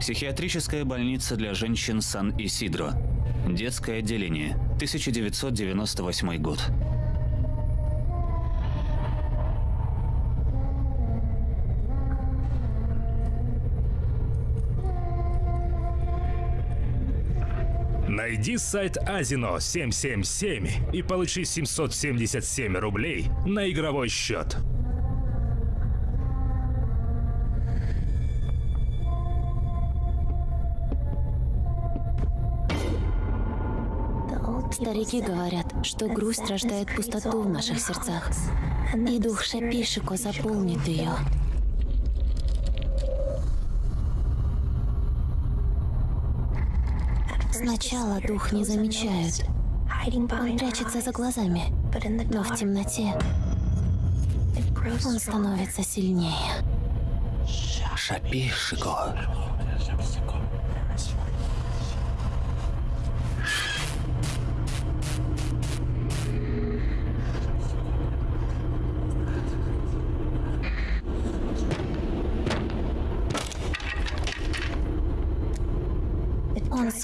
Психиатрическая больница для женщин Сан-Исидро. Детское отделение. 1998 год. Найди сайт Азино 777 и получи 777 рублей на игровой счет. Старики говорят, что грусть рождает пустоту в наших сердцах, и дух Шапишико заполнит ее. Сначала дух не замечает. Он прячется за глазами, но в темноте он становится сильнее. Шапишико.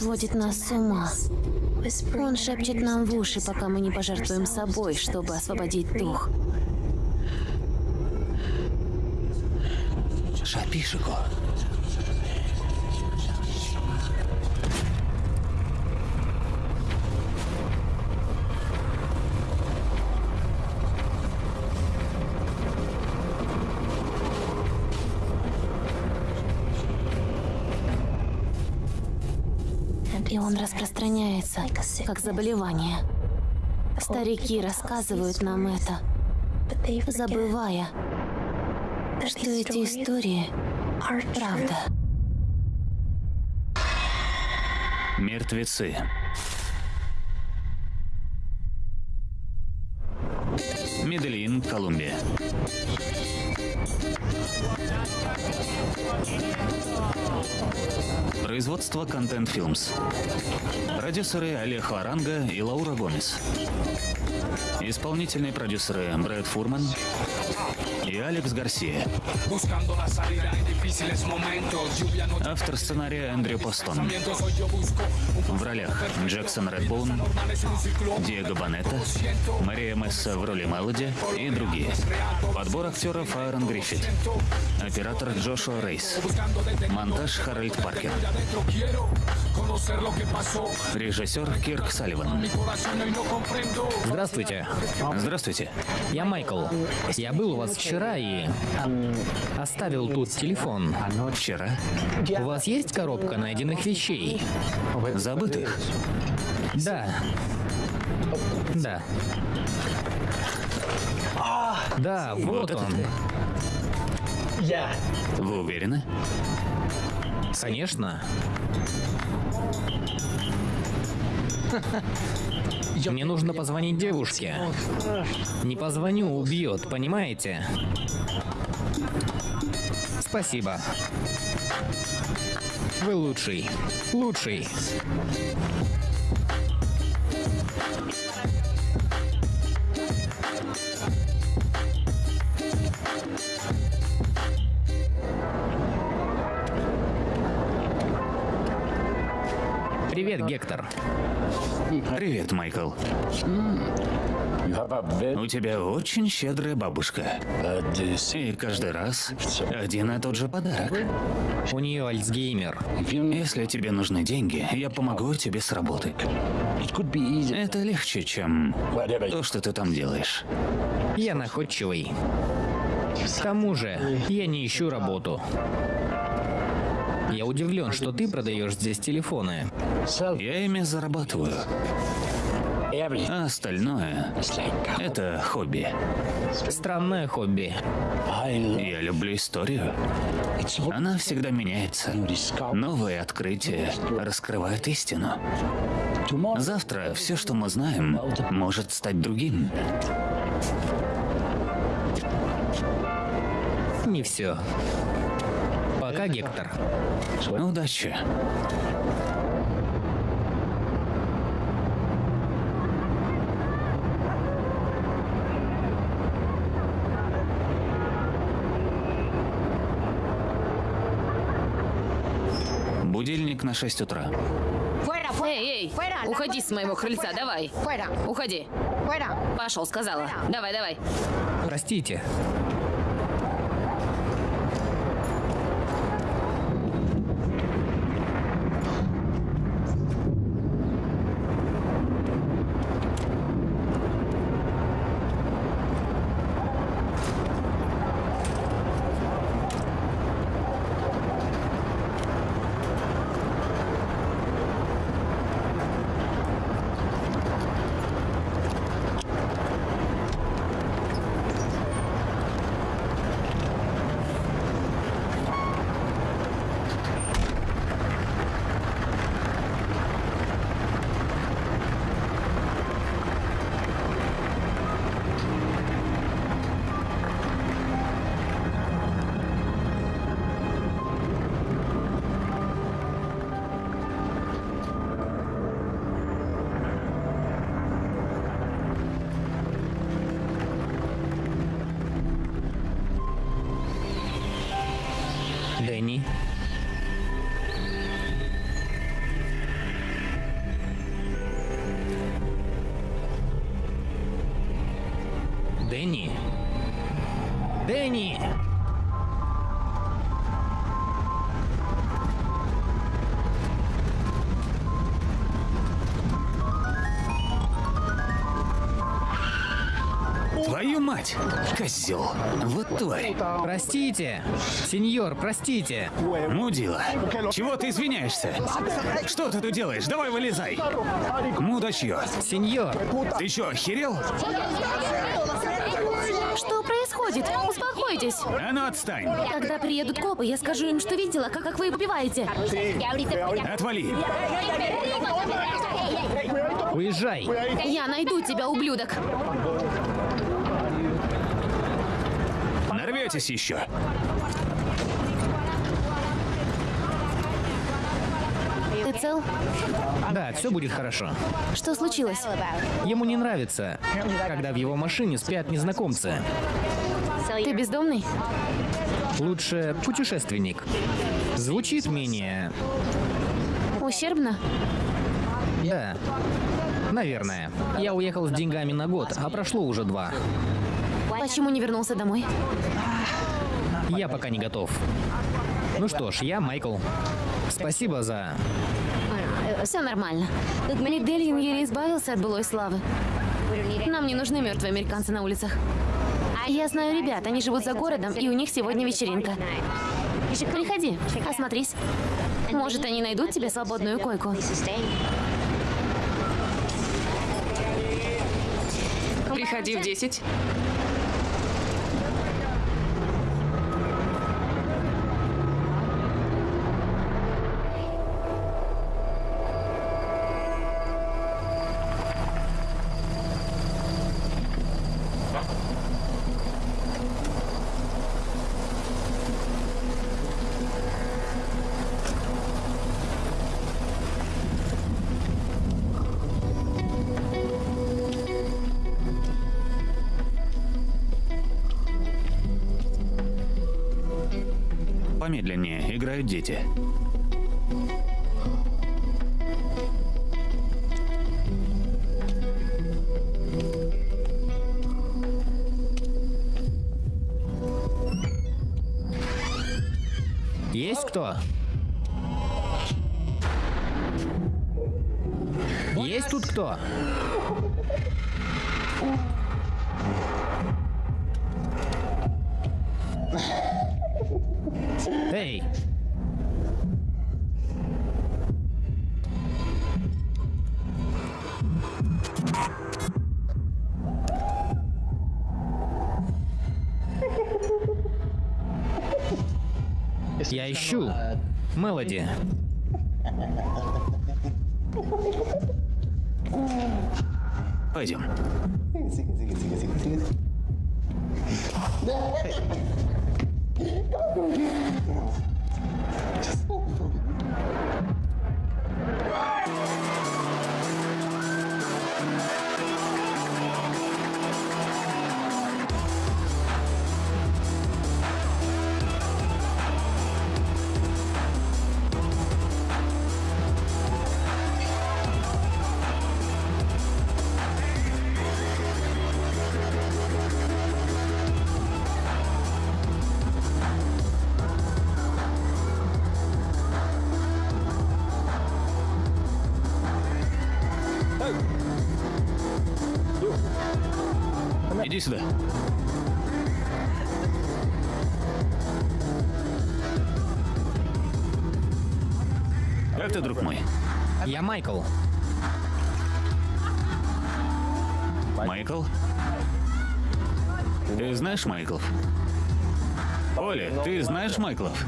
Сводит нас с ума. Он шепчет нам в уши, пока мы не пожертвуем собой, чтобы освободить дух. Шапишико. Он распространяется, как заболевание. Старики рассказывают нам это, забывая, что эти истории — правда. Мертвецы. Производство Content Films. Продюсеры Олег Варанга и Лаура Гомес. Исполнительные продюсеры Брэд Фурман и Алекс Гарсия. Автор сценария Эндрю Постон. В ролях Джексон Редбоун. Диего Банетта, Мария Месса в роли Мелоди и другие. Подбор актеров Аарон Гриффит. Оператор Джошуа Рейс. Монтаж Харальд Паркер. Режиссер Кирк Салливан. Здравствуйте, Здравствуйте. я Майкл. Я был у вас вчера и оставил тут телефон. Вчера У вас есть коробка найденных вещей? забытых. Да. Да. Да, вот этот? он. Вы уверены? Конечно. Мне нужно позвонить девушке. Не позвоню, убьет, понимаете? Спасибо. Вы лучший. Лучший. Привет, Гектор. Привет, Майкл. У тебя очень щедрая бабушка. И каждый раз один и тот же подарок. У нее Альцгеймер. Если тебе нужны деньги, я помогу тебе с работы. Это легче, чем то, что ты там делаешь. Я находчивый. К тому же, я не ищу работу. Я удивлен, что ты продаешь здесь телефоны. Я ими зарабатываю. А остальное — это хобби. Странное хобби. Я люблю историю. Она всегда меняется. Новые открытия раскрывают истину. Завтра все, что мы знаем, может стать другим. Не все. Пока, Гектор. Удачи. Будильник на 6 утра. Эй, эй, уходи с моего крыльца, давай. Уходи. Пошел, сказала. Давай, давай. Простите. Дэнни. Дэнни. Дэнни! Твою мать! Козел! Вот тварь! Простите! Сеньор, простите! Мудила! Чего ты извиняешься? Что ты тут делаешь? Давай вылезай! Мудачье! Сеньор! Ты что, охерел? Что происходит? Успокойтесь. А ну отстань! Когда приедут копы, я скажу им, что видела, как, как вы попиваете. Отвали! Уезжай! Я найду тебя, ублюдок. Нарветесь еще! Ты цел? Да, все будет хорошо. Что случилось? Ему не нравится, когда в его машине спят незнакомцы. Ты бездомный? Лучше путешественник. Звучит менее... Ущербно? Да. Наверное. Я уехал с деньгами на год, а прошло уже два. Почему не вернулся домой? Я пока не готов. Ну что ж, я Майкл. Спасибо за... Все нормально. Медельин еле избавился от былой славы. Нам не нужны мертвые американцы на улицах. Я знаю ребят, они живут за городом, и у них сегодня вечеринка. Приходи, осмотрись. Может, они найдут тебе свободную койку. Приходи в 10. Дети. Ищу. Мелоди. Как ты, друг мой? Я Майкл. Майкл? Ты знаешь Майклов? Оля, ты знаешь Майклов?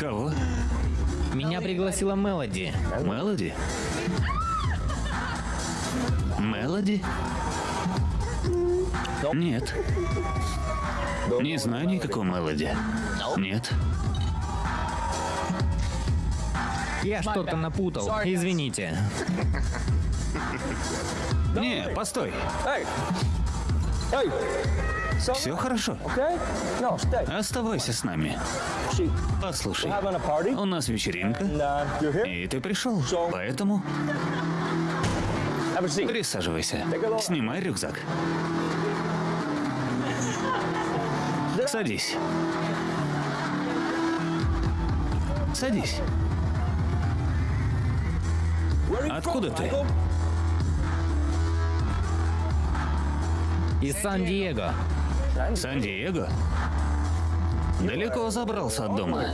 Кого? Меня пригласила Мелоди. Мелоди? Мелоди? Нет. Не знаю никакой Мелоди. Нет. Я что-то напутал. Извините. Не, постой. Все хорошо. Оставайся с нами. Послушай, у нас вечеринка, и ты пришел, поэтому присаживайся. Снимай рюкзак. Садись. Садись. Откуда ты? Из Сан-Диего. Сан-Диего? Далеко забрался от дома.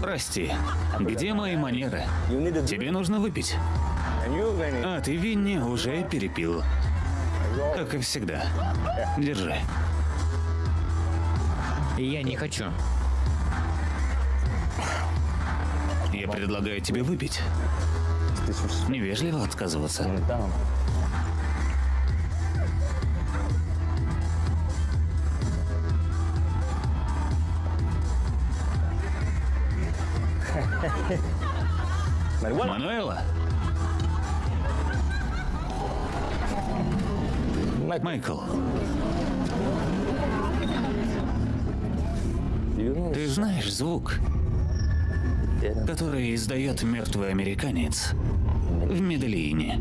Прости, где мои манеры? Тебе нужно выпить. А ты Винни уже перепил. Как и всегда. Держи. Я не хочу. Я предлагаю тебе выпить. Невежливо отказываться. Мануэла? Майкл, ты знаешь звук, который издает мертвый американец в Медельине?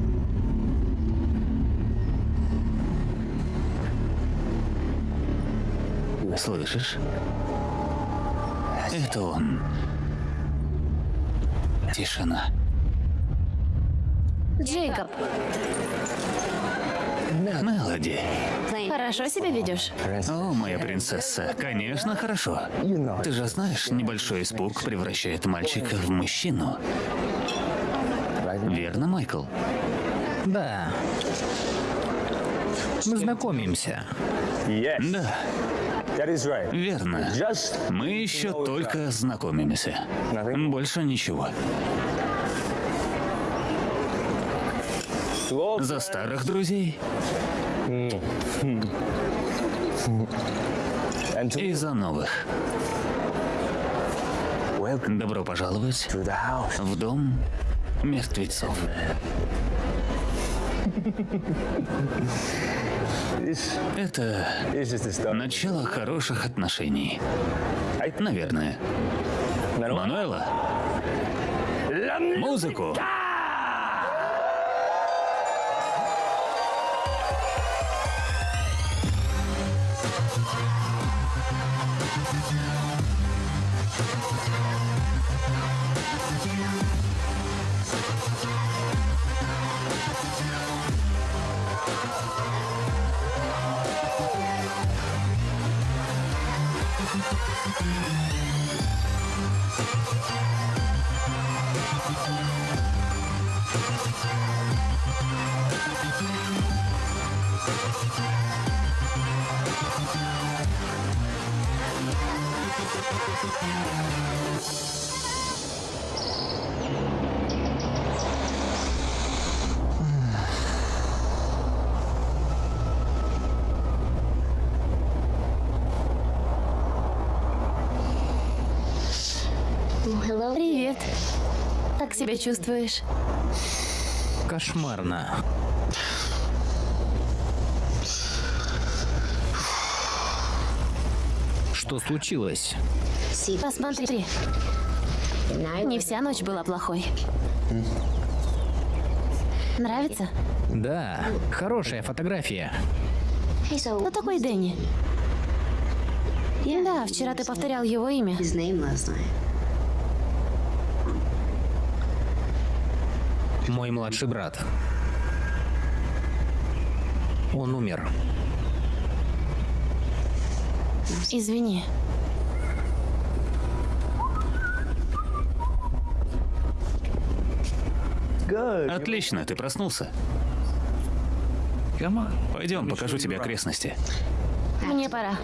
Слышишь? Это он. Тишина. Джейкоб, Мелоди. хорошо себя ведешь? О, моя принцесса, конечно, хорошо. Ты же знаешь, небольшой испуг превращает мальчика в мужчину. Верно, Майкл? Да. Мы знакомимся. Да, верно. Мы еще только знакомимся. Больше ничего. За старых друзей и за новых. Добро пожаловать в дом мертвецов. Это начало хороших отношений. Наверное. Мануэла? Музыку! Себя чувствуешь? Кошмарно. Что случилось? Посмотри. Не вся ночь была плохой. Нравится? Да, хорошая фотография. Кто такой Дэнни? Да, вчера ты повторял его имя. Мой младший брат. Он умер. Извини. Отлично, ты проснулся. Пойдем, покажу тебе окрестности. Мне пора.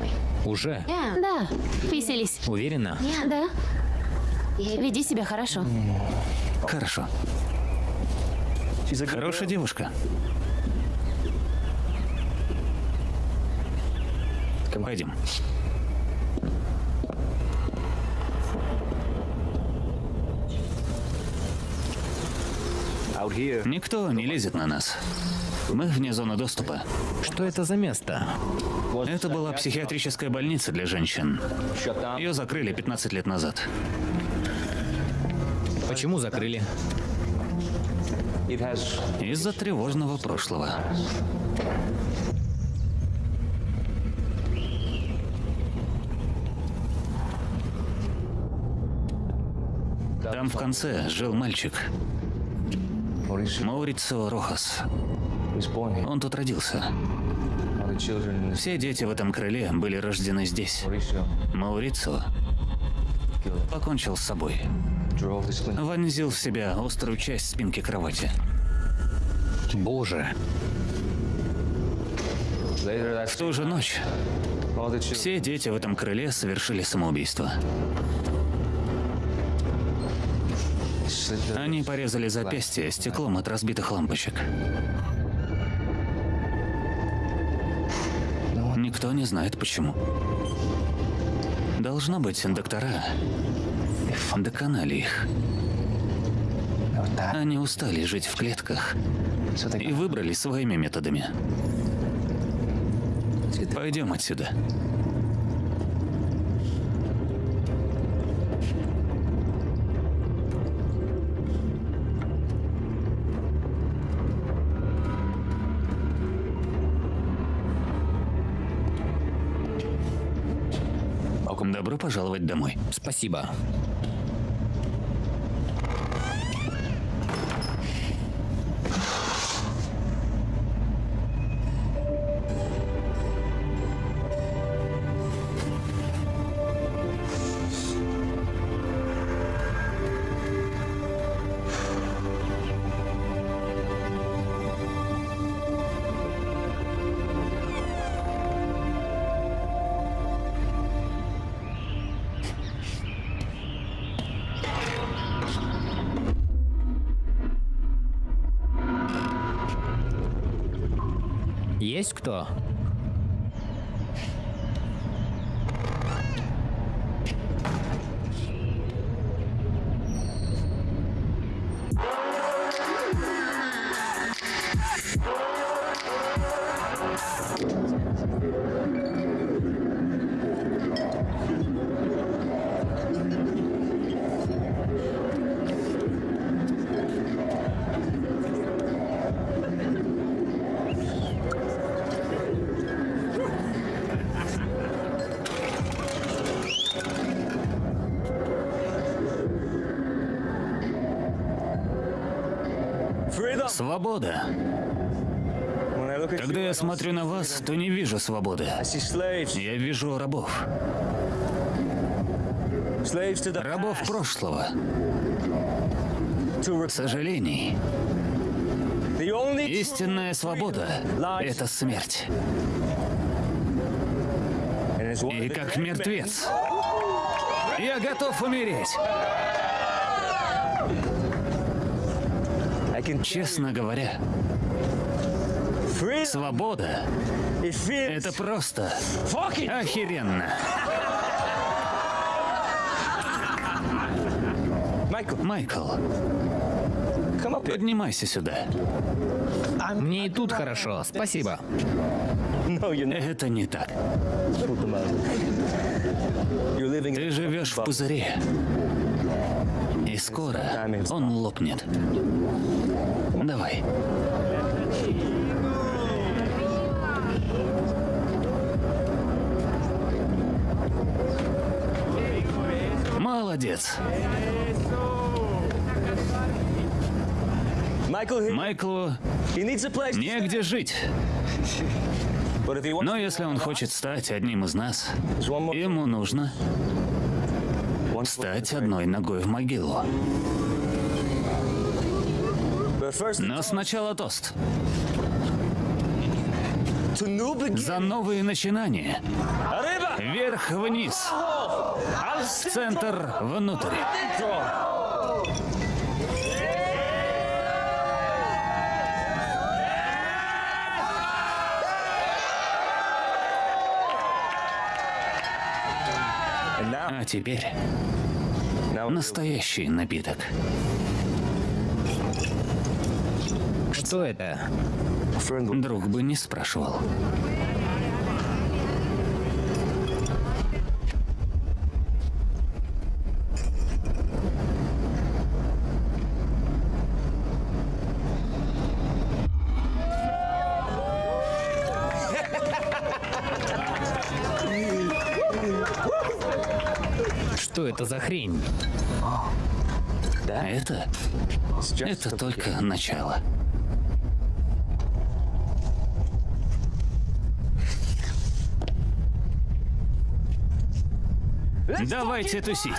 Уже? Да, веселись. Уверена? Да. Веди себя хорошо. Хорошо. Хорошая девушка. Пойдем. Никто не лезет на нас. Мы вне зоны доступа. Что это за место? Это была психиатрическая больница для женщин. Ее закрыли 15 лет назад. Почему закрыли? Из-за тревожного прошлого. Там в конце жил мальчик. Маурицио Рохас. Он тут родился. Все дети в этом крыле были рождены здесь. Маурицио покончил с собой. Вонзил в себя острую часть спинки кровати. Боже. В ту же ночь все дети в этом крыле совершили самоубийство. Они порезали запястье стеклом от разбитых лампочек. Никто не знает почему. Должно быть, доктора доконали их. Они устали жить в клетках и выбрали своими методами. Пойдем отсюда. Спасибо. Есть кто? Я смотрю на вас, то не вижу свободы. Я вижу рабов. Рабов прошлого. Сожалений. Истинная свобода — это смерть. И как мертвец, я готов умереть. Честно говоря, свобода — это просто охеренно. Майкл, поднимайся сюда. Мне и тут хорошо, спасибо. Это не так. Ты живешь в пузыре. И скоро он лопнет. Давай. Молодец. Майклу негде жить. Но если он хочет стать одним из нас, ему нужно стать одной ногой в могилу. Но сначала тост. За новые начинания. Вверх-вниз. В центр внутрь. А теперь настоящий напиток. Что это? Друг бы не спрашивал. Что это за хрень? Это... Это только начало. Давайте тусить.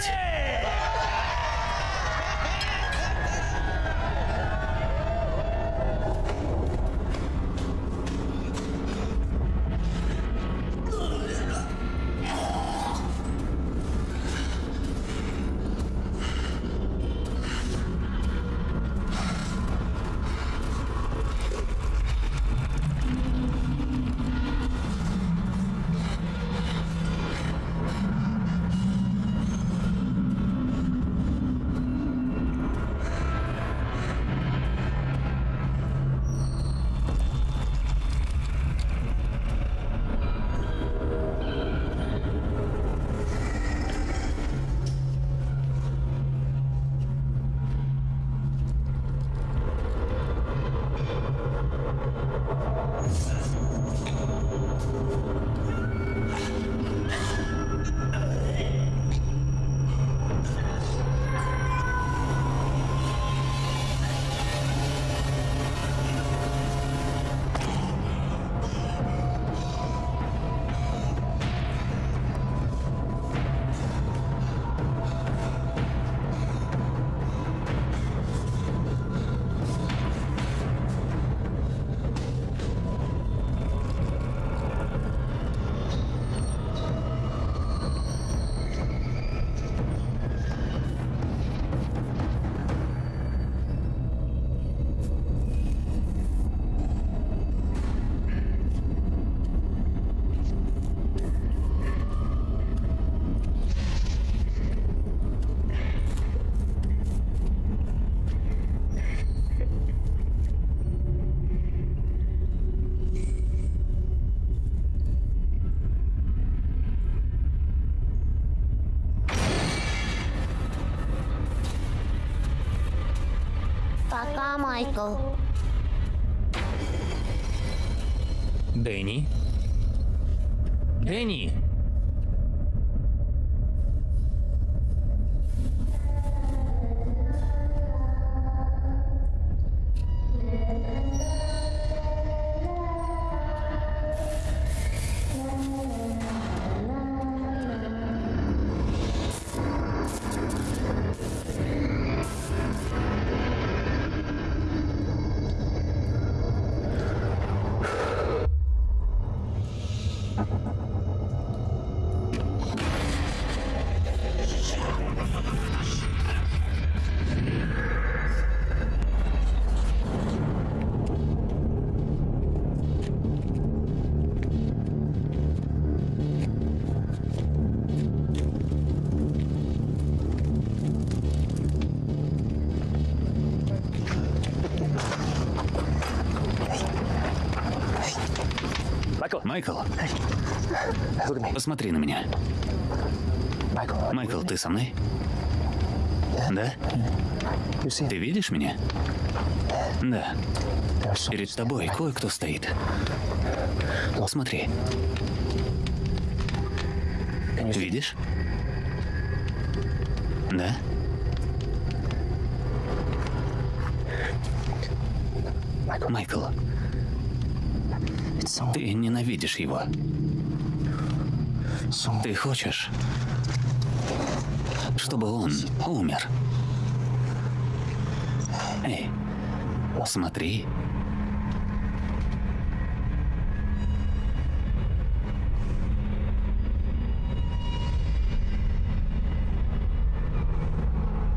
Майкл. Дэнни? Дэнни? Посмотри на меня. Майкл, ты со мной? Да? Ты видишь меня? Да. Перед тобой кое-кто стоит. Смотри. Видишь? Да? Майкл, Ты ненавидишь его. Ты хочешь, чтобы он умер. Эй, смотри.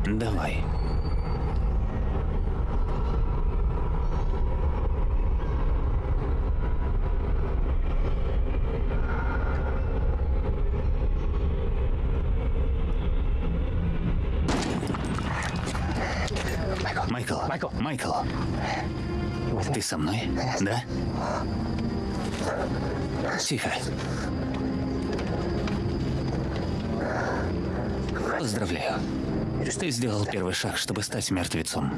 Давай. Майкл, Майкл, Майкл. Ты со мной? Да? Тихо. Поздравляю. Ты сделал первый шаг, чтобы стать мертвецом.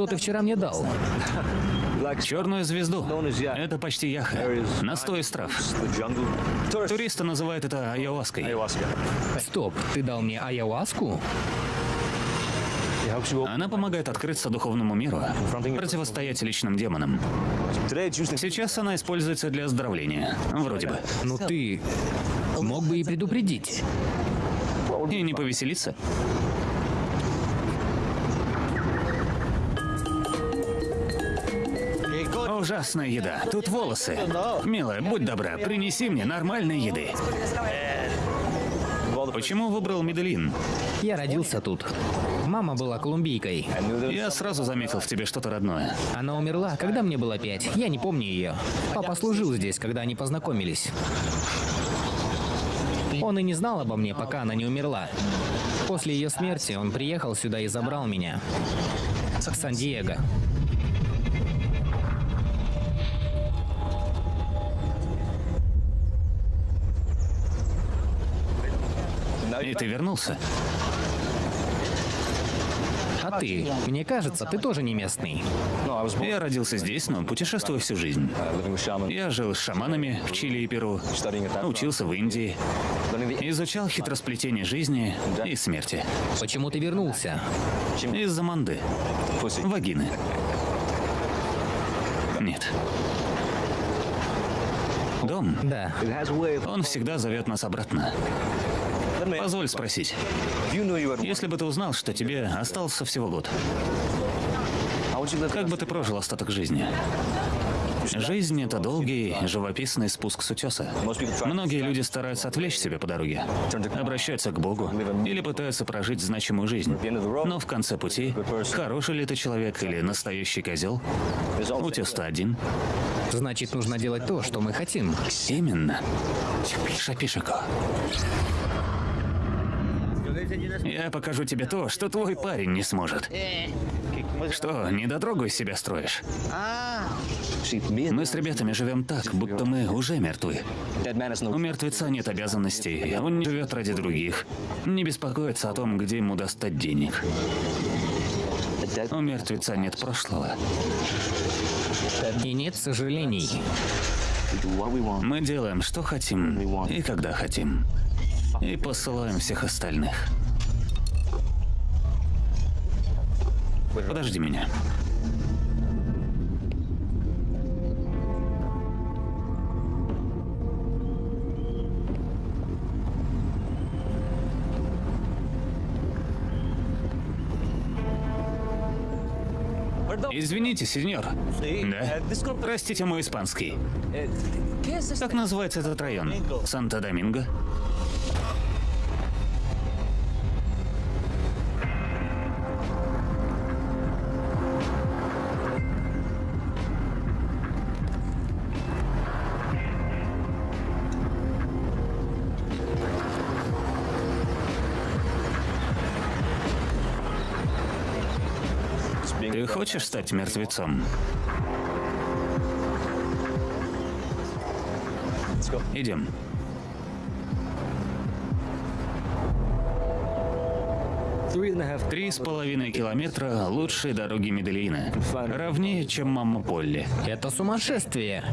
Что ты вчера мне дал? Черную звезду. Это почти яха. Настой из трав. Туристы называют это айоваской. Стоп, ты дал мне ayahuasку? Она помогает открыться духовному миру, противостоять личным демонам. Сейчас она используется для оздоровления. Вроде бы. Ну ты мог бы и предупредить. И не повеселиться. Ужасная еда. Тут волосы. Милая, будь добра, принеси мне нормальной еды. Почему выбрал Медellин? Я родился тут. Мама была колумбийкой. Я сразу заметил в тебе что-то родное. Она умерла, когда мне было пять. Я не помню ее. Папа служил здесь, когда они познакомились. Он и не знал обо мне, пока она не умерла. После ее смерти он приехал сюда и забрал меня. Сан-Диего. И ты вернулся. А ты? Мне кажется, ты тоже не местный. Я родился здесь, но путешествую всю жизнь. Я жил с шаманами в Чили и Перу, учился в Индии, изучал хитросплетение жизни и смерти. Почему ты вернулся? Из-за манды. Вагины. Нет. Дом. Да. Он всегда зовет нас обратно. Позволь спросить. Если бы ты узнал, что тебе остался всего год, как бы ты прожил остаток жизни? Жизнь — это долгий, живописный спуск с утеса. Многие люди стараются отвлечь себя по дороге, обращаются к Богу или пытаются прожить значимую жизнь. Но в конце пути, хороший ли ты человек или настоящий козел, утес-то один. Значит, нужно делать то, что мы хотим. Именно. Шапишико. Я покажу тебе то, что твой парень не сможет. Что, недотрогу из себя строишь? Мы с ребятами живем так, будто мы уже мертвы. У мертвеца нет обязанностей, он не живет ради других. Не беспокоится о том, где ему достать денег. У мертвеца нет прошлого. И нет сожалений. Мы делаем, что хотим и когда хотим. И посылаем всех остальных. Подожди меня. Извините, сеньор. Да? Простите мой испанский. Как называется этот район? Санта-Доминго? Хочешь стать мертвецом? Идем. Три с половиной километра лучшей дороги Медellина. Ровнее, чем мама Полли. Это сумасшествие.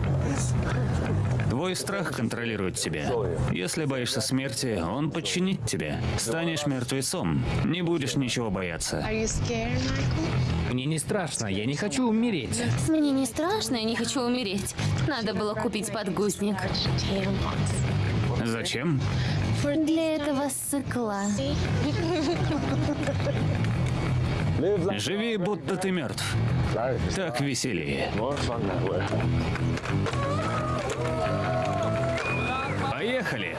Твой страх контролирует тебя. Если боишься смерти, он подчинит тебя. Станешь мертвецом. Не будешь ничего бояться. Are you scared, Michael? Мне не страшно, я не хочу умереть. Мне не страшно, я не хочу умереть. Надо было купить подгузник. Зачем? Для этого сыкла. Живи, будто ты мертв. Так веселее. Поехали!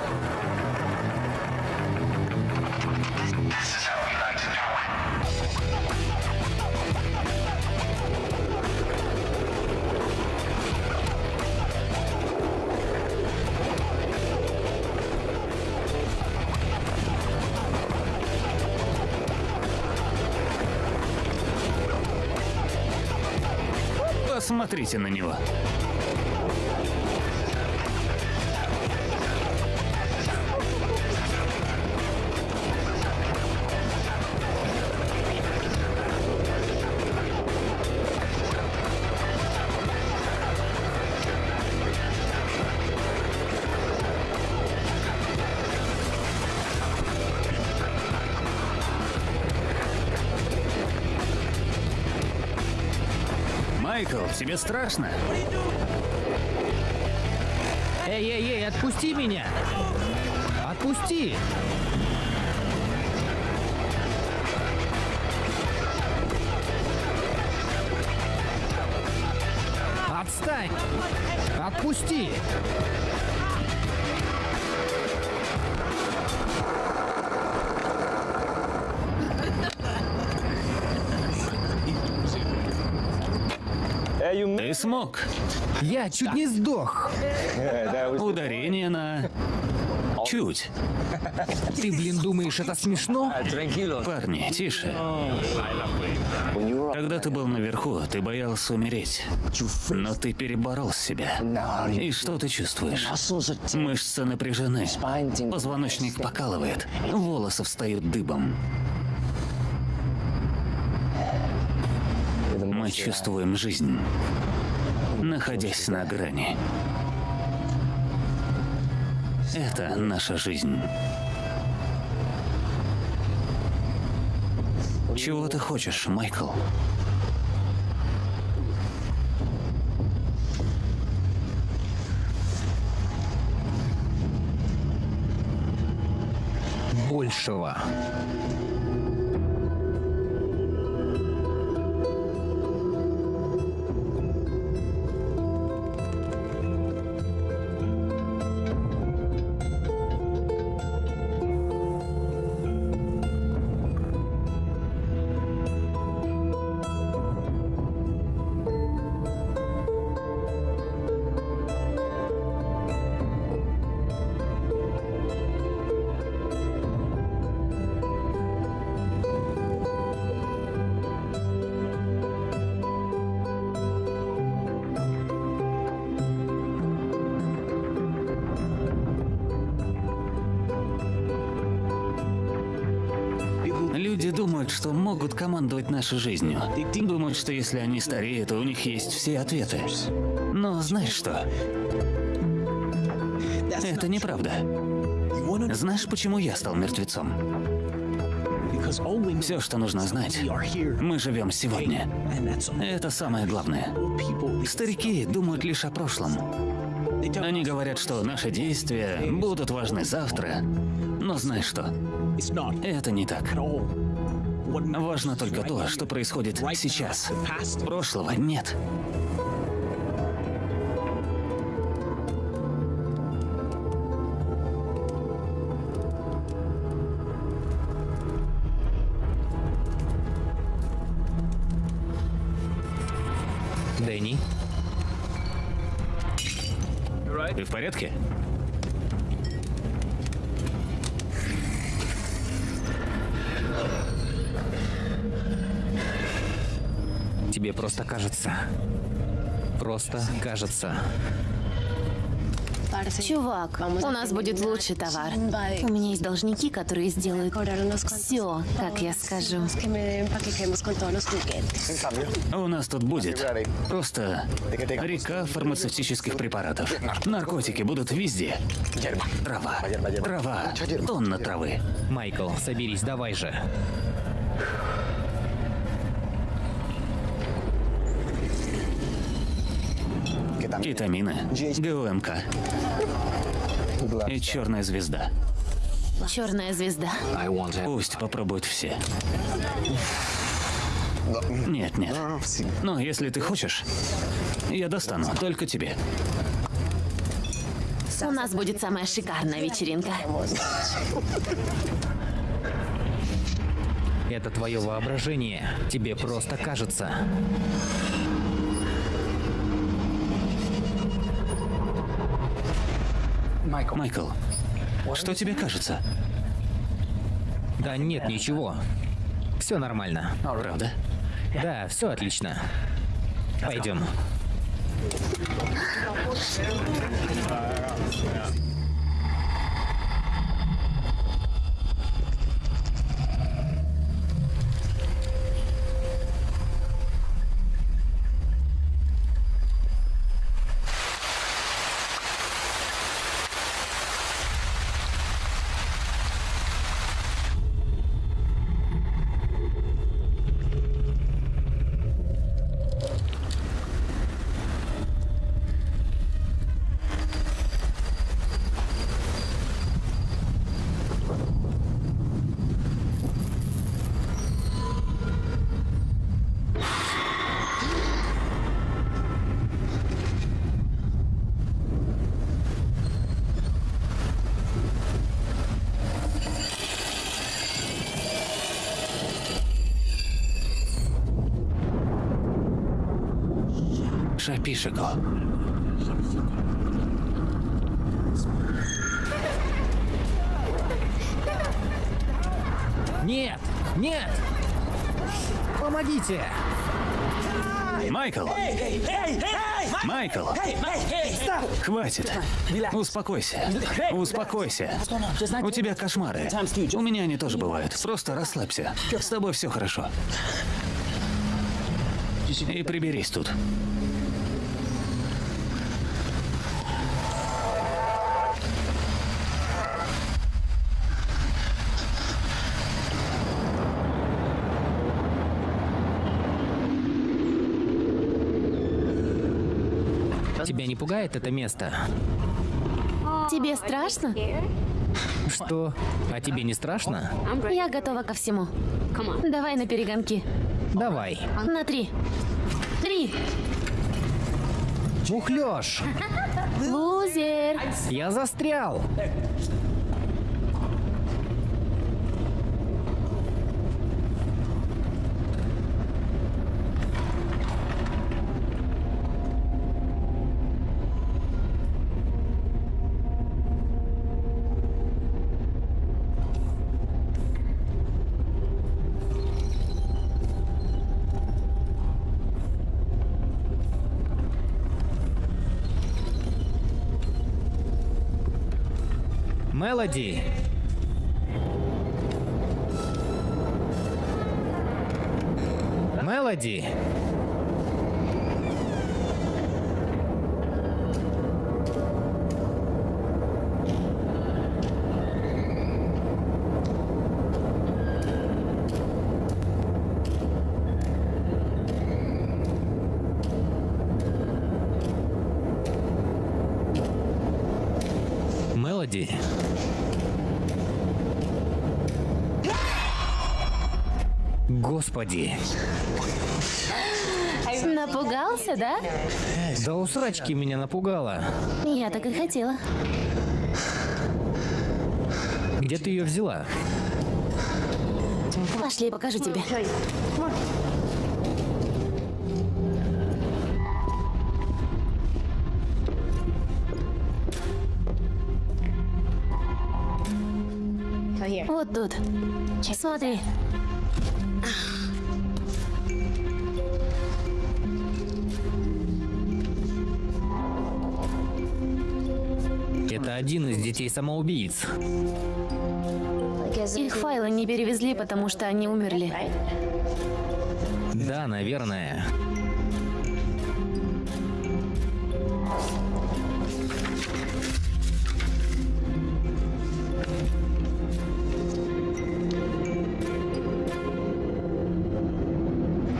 Посмотрите на него. Тебе страшно? Эй, эй, эй, отпусти меня! Отпусти! Отстань! Отпусти! Ты смог. Я чуть не сдох. Ударение на... Чуть. Ты, блин, думаешь, это смешно? Парни, тише. Когда ты был наверху, ты боялся умереть. Но ты переборол себя. И что ты чувствуешь? Мышцы напряжены. Позвоночник покалывает. Волосы встают дыбом. Мы чувствуем жизнь, находясь на грани. Это наша жизнь. Чего ты хочешь, Майкл? Большего. Люди думают, что могут командовать нашей жизнью. Думают, что если они стареют, у них есть все ответы. Но знаешь что? Это неправда. Знаешь, почему я стал мертвецом? Все, что нужно знать, мы живем сегодня. Это самое главное. Старики думают лишь о прошлом. Они говорят, что наши действия будут важны завтра. Но знаешь что? Это не так. Важно только то, что происходит сейчас. Прошлого нет. Дэнни, Ты в порядке? тебе просто кажется. Просто кажется. Чувак, у нас будет лучший товар. У меня есть должники, которые сделают все, как я скажу. У нас тут будет просто река фармацевтических препаратов. Наркотики будут везде. Трава, трава, тонна травы. Майкл, соберись, давай же. Кетамины, ГУМК и черная звезда. Черная звезда. Пусть попробуют все. Нет, нет. Но если ты хочешь, я достану только тебе. У нас будет самая шикарная вечеринка. Это твое воображение. Тебе просто кажется. Майкл, что тебе кажется? Да нет, ничего. Все нормально. Правда? Да, все отлично. Пойдем. Шапишико. Нет! Нет! Помогите! Майкл! Майкл! Хватит! Успокойся. Успокойся. У тебя кошмары. У меня они тоже бывают. Просто расслабься. С тобой все хорошо. И приберись тут. Тебя не пугает это место? Тебе страшно? Что? А тебе не страшно? Я готова ко всему. Давай на перегонки. Давай. На три. Три. Мухлёж! Лузер. Я застрял! Мелоди! Мелоди! Мелоди! Господи! Напугался, да? Да у срачки меня напугала. Я так и хотела. Где ты ее взяла? Пошли, покажу тебе. Вот тут. Смотри. Один из детей самоубийц. Их файлы не перевезли, потому что они умерли. Да, наверное.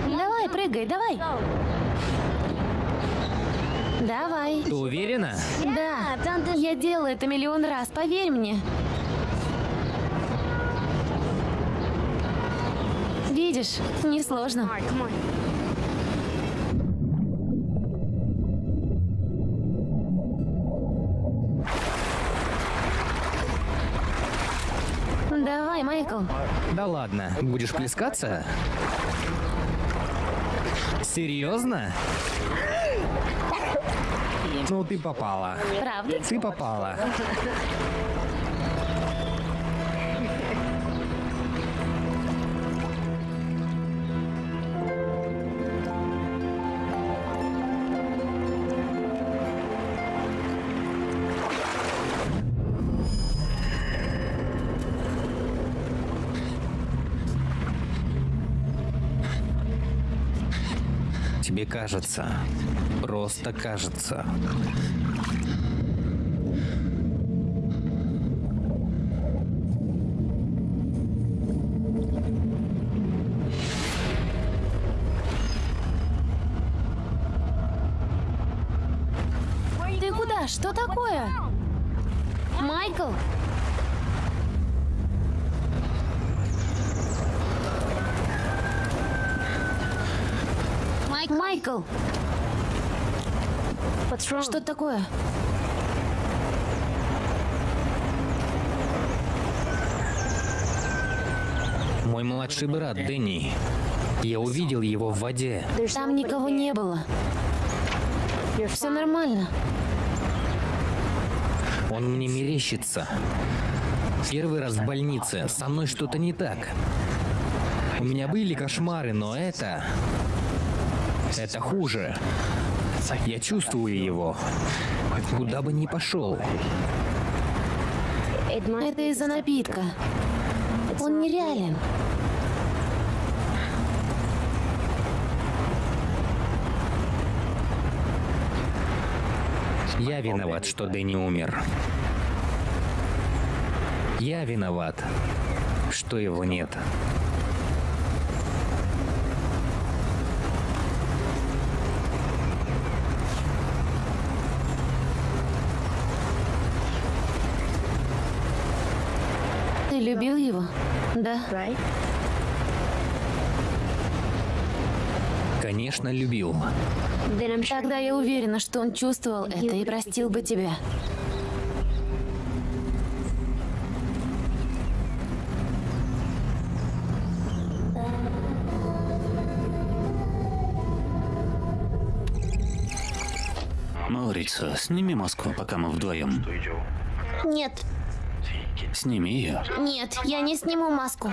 Давай, прыгай, давай. Давай. Ты уверена? Я делала это миллион раз, поверь мне. Видишь, несложно. Давай, Майкл. Да ладно, будешь плескаться? Серьезно? Ну ты попала. Правда? Ты попала. Тебе кажется. Просто кажется. Ты куда? Что такое? Майкл? Майкл! Что такое? Мой младший брат Дэнни. Я увидел его в воде. Там никого не было. Все нормально. Он мне мерещится. Первый раз в больнице. Со мной что-то не так. У меня были кошмары, но это... Это хуже. Я чувствую его. Куда бы ни пошел. Это из-за напитка. Он нереален. Я виноват, что Дэнни умер. Я виноват, что его нет. Ты любил его? Да. Конечно, любил. Тогда я уверена, что он чувствовал это и простил бы тебя. Маурицио, сними маску, пока мы вдвоем. Нет, Сними ее. нет, я не сниму маску.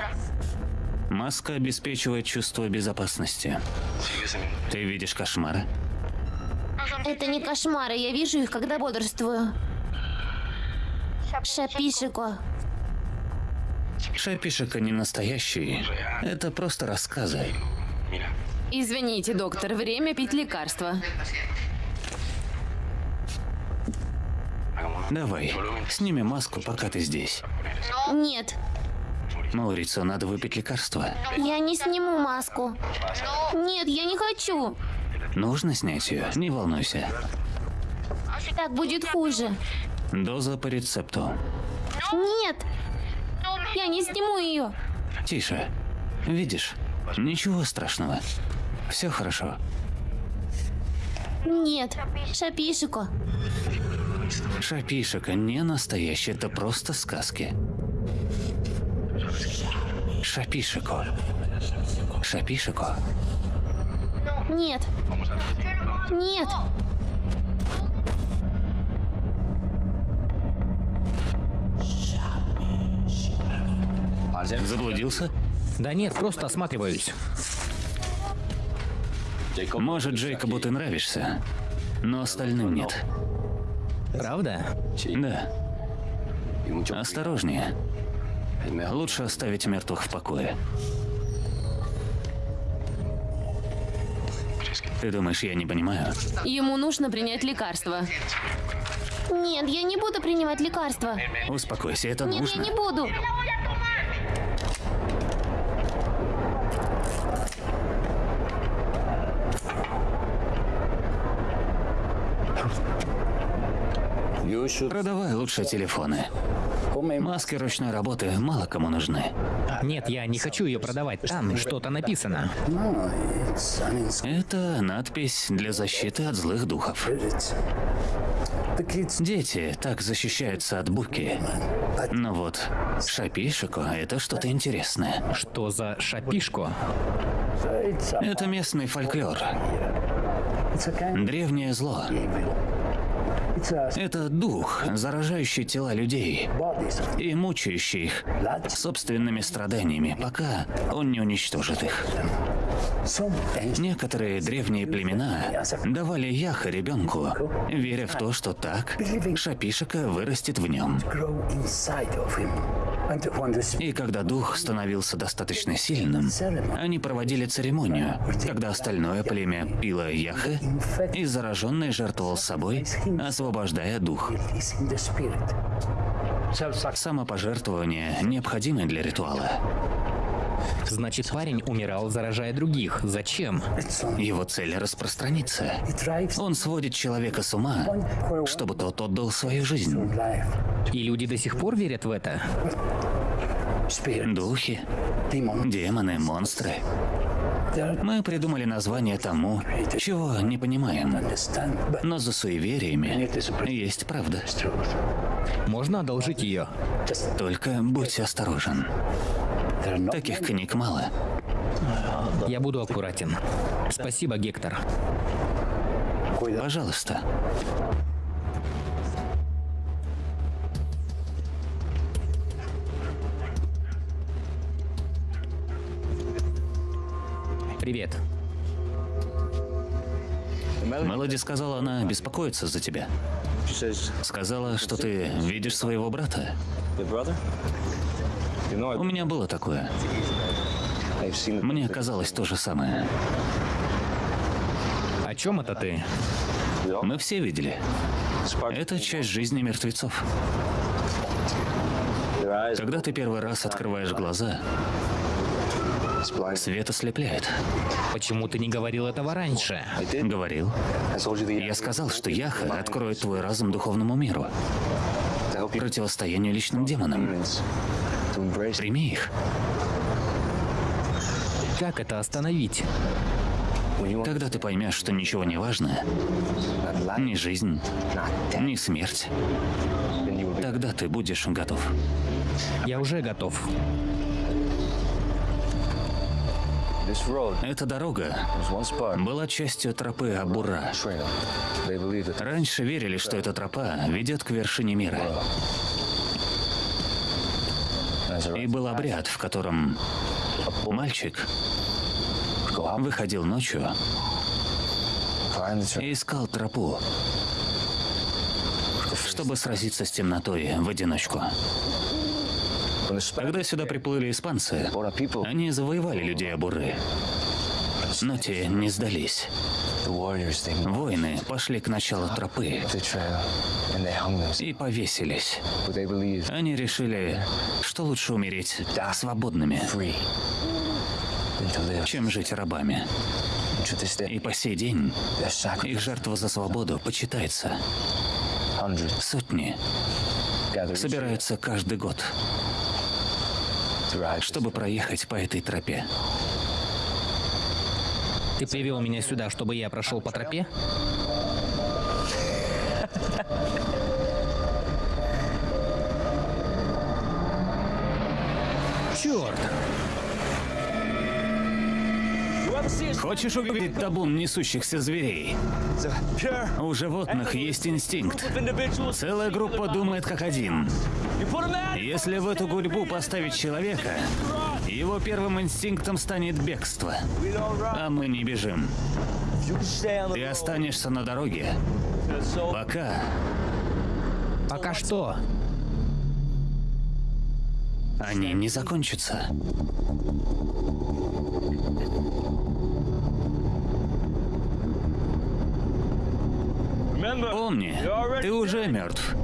Маска обеспечивает чувство безопасности. Ты видишь кошмары? Это не кошмары, я вижу их, когда бодрствую. Шапишико. Шапишика не настоящий. Это просто рассказы. Извините, доктор, время пить лекарства. Давай, сними маску, пока ты здесь. Нет, Маурицио, надо выпить лекарство. я не сниму маску. Нет, я не хочу. Нужно снять ее, не волнуйся. Так будет хуже. Доза по рецепту. Нет, я не сниму ее. Тише. Видишь? Ничего страшного. Все хорошо. Нет, Шапишико. Шапишика не настоящий, это просто сказки. Шапишико. Шапишико. Нет. Нет. Заблудился? Да нет, просто осматриваюсь. Может, Джейкобу ты нравишься, но остальным нет. Правда? Да. Осторожнее. Лучше оставить мертвых в покое. Ты думаешь, я не понимаю? Ему нужно принять лекарство. Нет, я не буду принимать лекарства. Успокойся, это Нет, нужно. я не буду. Продавай лучше телефоны. Маски ручной работы мало кому нужны. Нет, я не хочу ее продавать. Там что-то написано. Это надпись для защиты от злых духов. Дети так защищаются от буки. Но вот шапишико — это что-то интересное. Что за шапишко? Это местный фольклор. Древнее зло. Это дух, заражающий тела людей и мучающий их собственными страданиями, пока он не уничтожит их. Некоторые древние племена давали яха ребенку, веря в то, что так шапишика вырастет в нем. И когда дух становился достаточно сильным, они проводили церемонию, когда остальное племя пило яхы, и зараженный жертвовал собой, освобождая дух. Самопожертвование необходимо для ритуала. Значит, парень умирал, заражая других. Зачем? Его цель распространиться. Он сводит человека с ума, чтобы тот отдал свою жизнь. И люди до сих пор верят в это? Духи, демоны, монстры. Мы придумали название тому, чего не понимаем. Но за суевериями есть правда. Можно одолжить ее? Только будь осторожен. Таких книг мало. Я буду аккуратен. Спасибо, Гектор. Пожалуйста. Привет. Мелоди сказала, она беспокоится за тебя. Сказала, что ты видишь своего брата. У меня было такое. Мне казалось то же самое. О чем это ты? Мы все видели. Это часть жизни мертвецов. Когда ты первый раз открываешь глаза, свет ослепляет. Почему ты не говорил этого раньше? Говорил. Я сказал, что Яха откроет твой разум духовному миру, противостоянию личным демонам. Прими их. Как это остановить? Когда ты поймешь, что ничего не важно, ни жизнь, ни смерть, тогда ты будешь готов. Я уже готов. Эта дорога была частью тропы Абура. Раньше верили, что эта тропа ведет к вершине мира. И был обряд, в котором мальчик выходил ночью и искал тропу, чтобы сразиться с темнотой в одиночку. Когда сюда приплыли испанцы, они завоевали людей Абуры. Но те не сдались. Воины пошли к началу тропы и повесились. Они решили, что лучше умереть свободными, чем жить рабами. И по сей день их жертва за свободу почитается. Сотни собираются каждый год, чтобы проехать по этой тропе. Ты привел меня сюда, чтобы я прошел по тропе? Черт! Хочешь увидеть табун несущихся зверей? У животных есть инстинкт. Целая группа думает как один. Если в эту гурьбу поставить человека, его первым инстинктом станет бегство. А мы не бежим. Ты останешься на дороге, пока Пока что? Они не закончатся. Помни, ты уже мертв.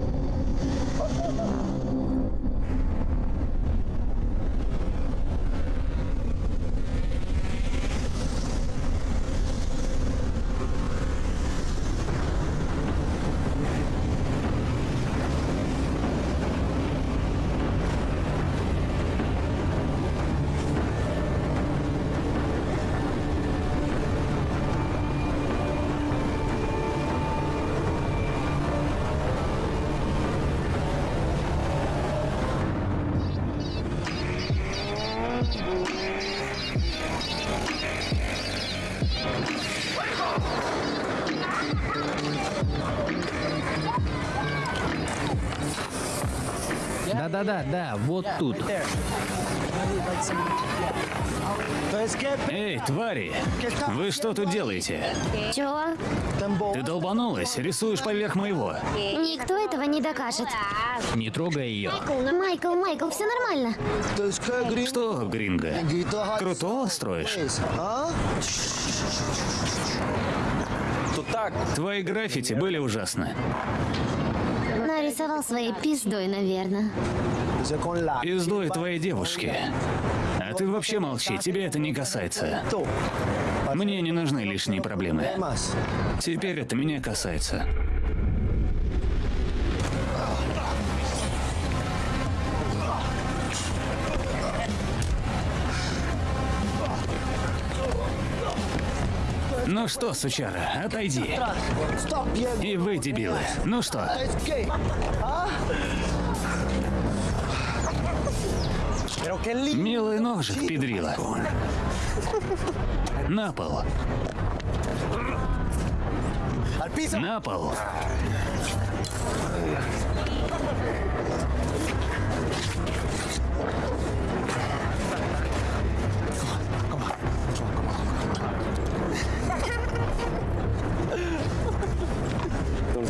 Да-да-да, да, вот тут. Эй, твари! Вы что тут делаете? Чего? Ты долбанулась, рисуешь поверх моего. Никто этого не докажет. Не трогай ее. Майкл, Майкл, все нормально. Что, Гринго, крутого строишь? Твои граффити были ужасны. Нарисовал своей пиздой, наверное. Пиздой твоей девушки. А ты вообще молчи, тебе это не касается. Мне не нужны лишние проблемы. Теперь это меня касается. Ну что, сучара, отойди. И вы, дебилы. Ну что? Милый ножик, педрила. На пол. На пол.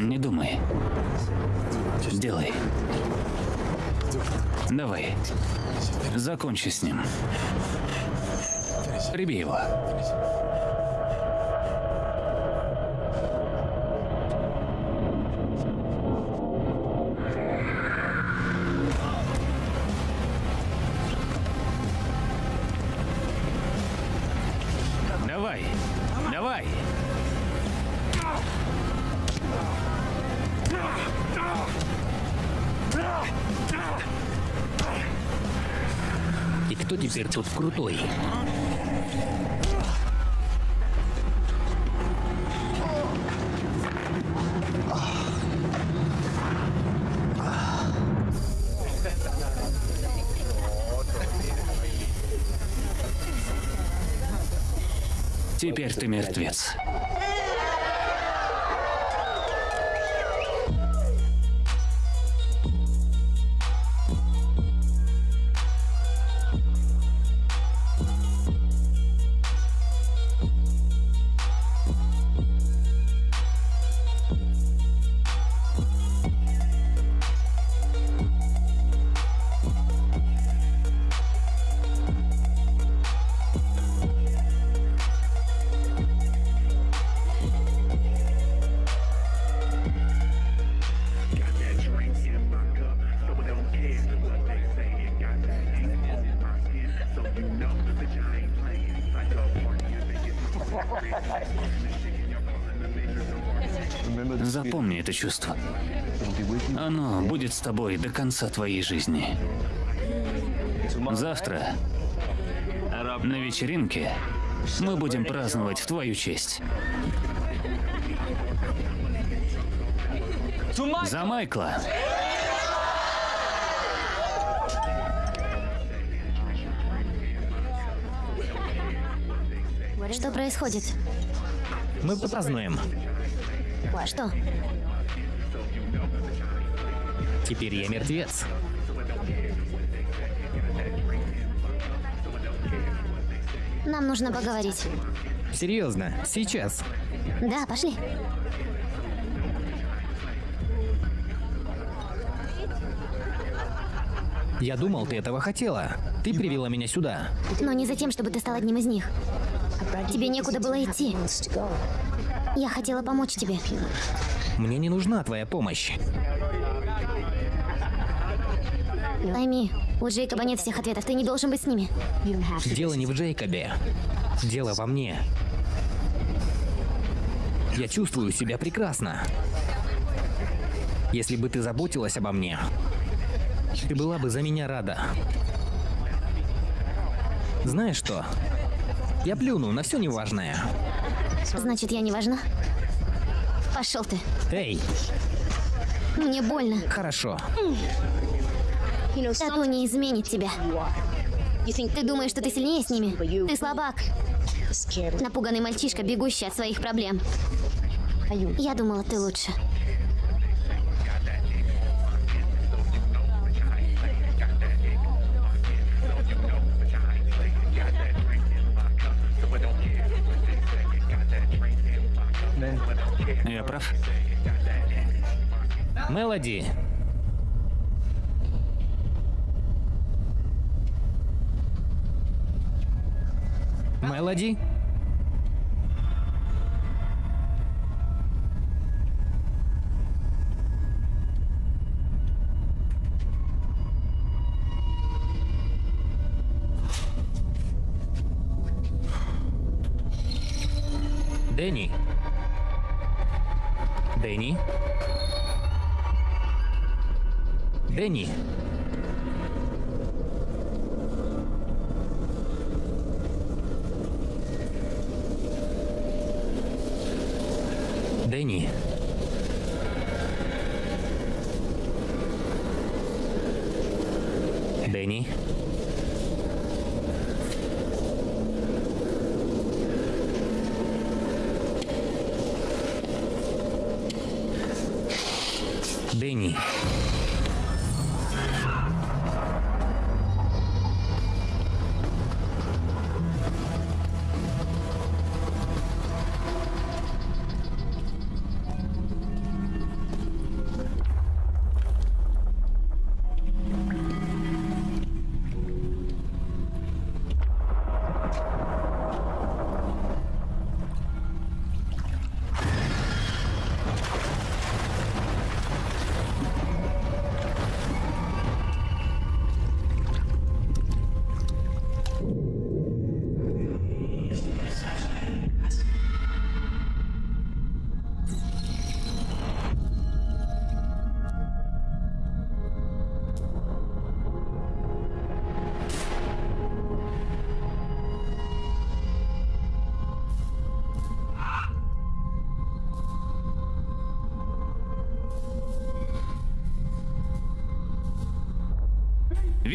Не думай. Делай. Давай. Закончи с ним. Прибей его. Крутой? Теперь ты мертвец. Это чувство. Оно будет с тобой до конца твоей жизни. Завтра на вечеринке мы будем праздновать в твою честь. За Майкла. Что происходит? Мы празднуем. Что? Теперь я мертвец. Нам нужно поговорить. Серьезно, сейчас. Да, пошли. Я думал, ты этого хотела. Ты привела меня сюда. Но не за тем, чтобы ты стал одним из них. Тебе некуда было идти. Я хотела помочь тебе. Мне не нужна твоя помощь. Пойми, у Джейкоба нет всех ответов, ты не должен быть с ними. Дело не в Джейкобе. Дело во мне. Я чувствую себя прекрасно. Если бы ты заботилась обо мне, ты была бы за меня рада. Знаешь что? Я плюну на все неважное. Значит, я не важна? Пошел ты. Эй, Мне больно. хорошо. Тату не изменит тебя. Ты думаешь, что ты сильнее с ними? Ты слабак. Напуганный мальчишка, бегущий от своих проблем. Я думала, ты лучше. Я прав? Мелоди. Мелоди? Дэнни? Дэнни? Дэнни?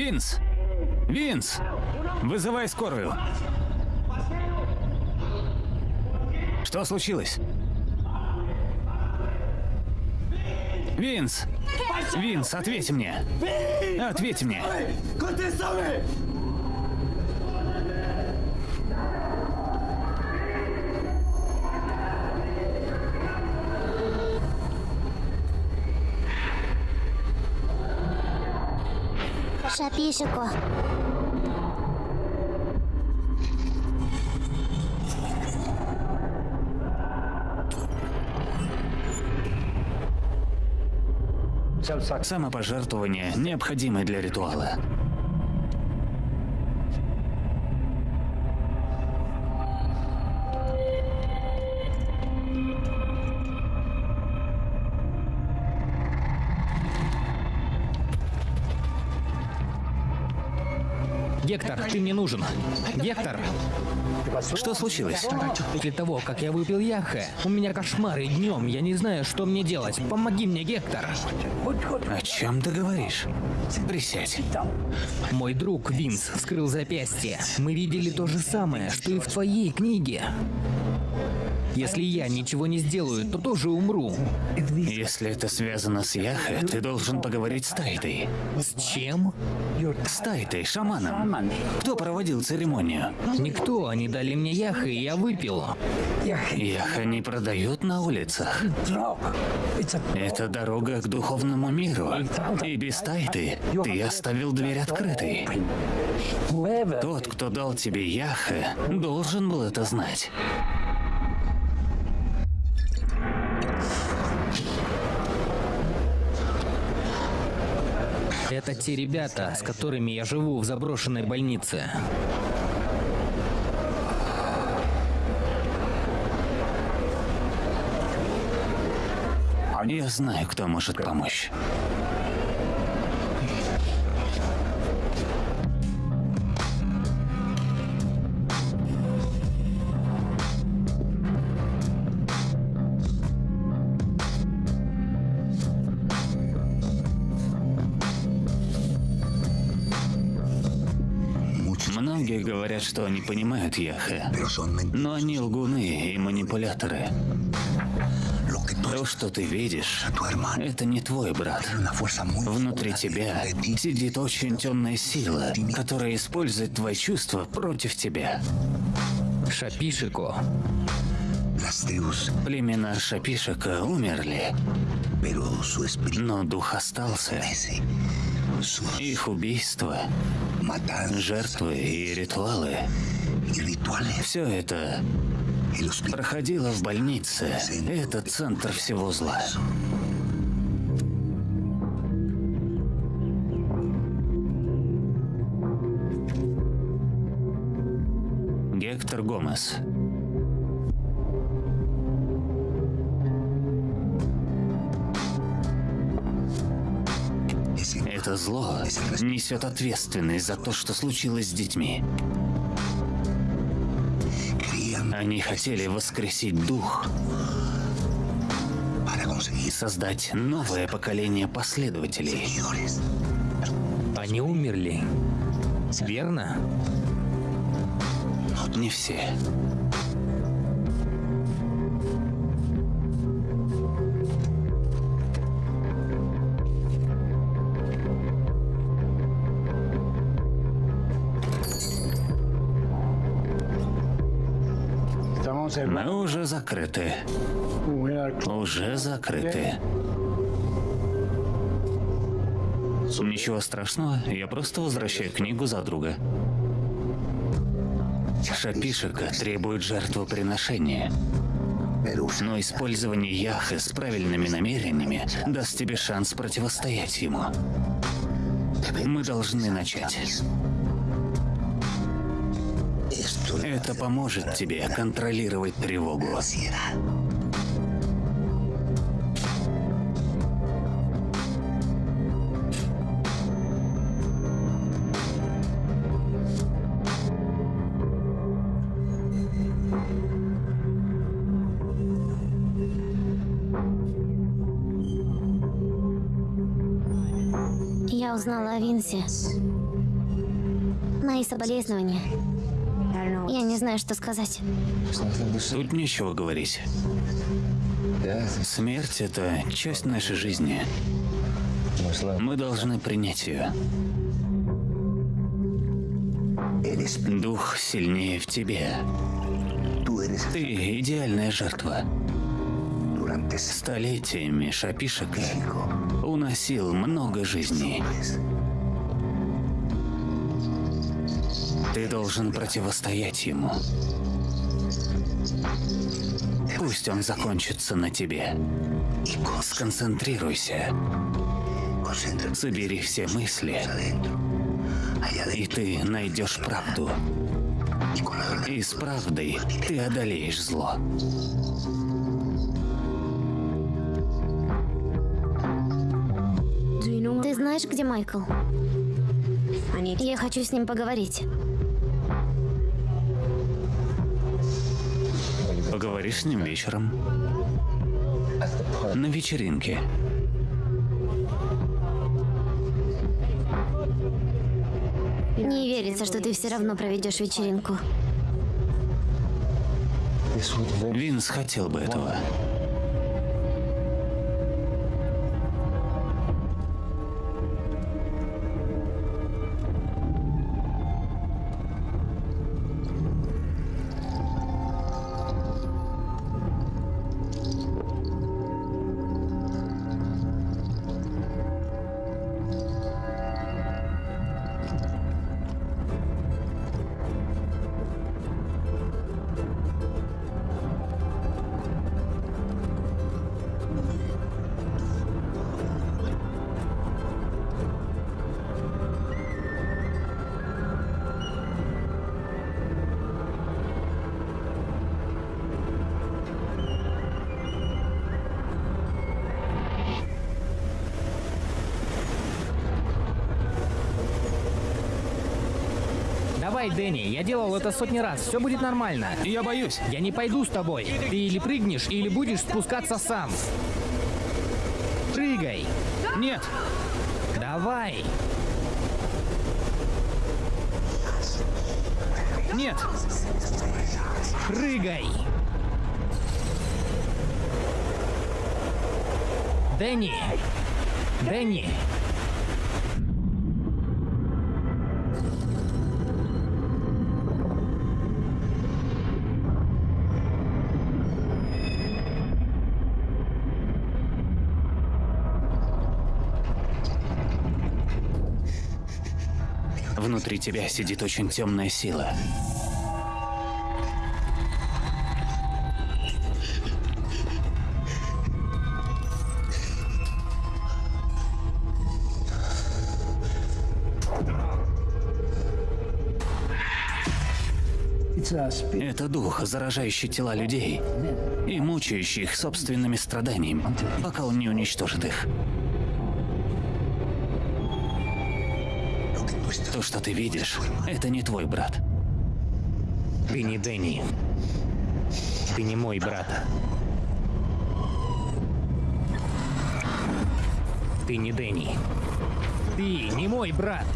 Винс! Винс! Вызывай скорую. Что случилось? Винс! Винс, ответь мне! Ответь мне! Шапишико. Самопожертвование необходимое для ритуала. Ты мне нужен. Гектор, Что случилось? после того, как я выпил яхе, у меня кошмары днем, я не знаю, что мне делать. Помоги мне, Гектор. О чем ты говоришь? Присядь. Мой друг Винс вскрыл запястье. Мы видели то же самое, что и в твоей книге. Если я ничего не сделаю, то тоже умру. Если это связано с Яхе, ты должен поговорить с Тайтой. С чем? С Тайтой, шаманом. Кто проводил церемонию? Никто, они дали мне яха, и я выпил. Яха не продают на улицах. Это дорога к духовному миру. И без Тайты ты оставил дверь открытой. Тот, кто дал тебе Яхе, должен был это знать. Это те ребята, с которыми я живу в заброшенной больнице. Я знаю, кто может помочь. Яхе, но они лгуны и манипуляторы. То, что ты видишь, это не твой брат. Внутри тебя сидит очень темная сила, которая использует твои чувства против тебя. Шапишико. Племена Шапишека умерли, но дух остался. Их убийства, жертвы и ритуалы – все это проходило в больнице. Это центр всего зла. Гектор Гомес. Это зло несет ответственность за то, что случилось с детьми. Они хотели воскресить дух и создать новое поколение последователей. Они умерли. Верно? Не все. Мы уже закрыты. Уже закрыты. Ничего страшного, я просто возвращаю книгу за друга. Шапишика требует жертвоприношения. Но использование Яхы с правильными намерениями даст тебе шанс противостоять ему. Мы должны начать. Это поможет тебе контролировать тревогу. Я узнала о Винсе. Мои соболезнования. Не знаю, что сказать. Тут нечего говорить. Смерть — это часть нашей жизни. Мы должны принять ее. Дух сильнее в тебе. Ты идеальная жертва. Столетиями Шапишика уносил много жизней. Ты должен противостоять ему. Пусть он закончится на тебе. Сконцентрируйся. Собери все мысли, и ты найдешь правду. И с правдой ты одолеешь зло. Ты знаешь, где Майкл? Я хочу с ним поговорить. Поговоришь с ним вечером. На вечеринке. Не верится, что ты все равно проведешь вечеринку. Винс хотел бы этого. Давай, Дэнни, я делал это сотни раз, все будет нормально. Я боюсь. Я не пойду с тобой. Ты или прыгнешь, или будешь спускаться сам. Прыгай. Нет. Давай. Нет. Прыгай. Дэнни. Дэнни. Тебя сидит очень темная сила. Это дух, заражающий тела людей и мучающий их собственными страданиями, пока он не уничтожит их. Что ты видишь, это не твой брат. Ты не Дэнни. Ты не мой брат. Ты не Дэнни. Ты не мой брат.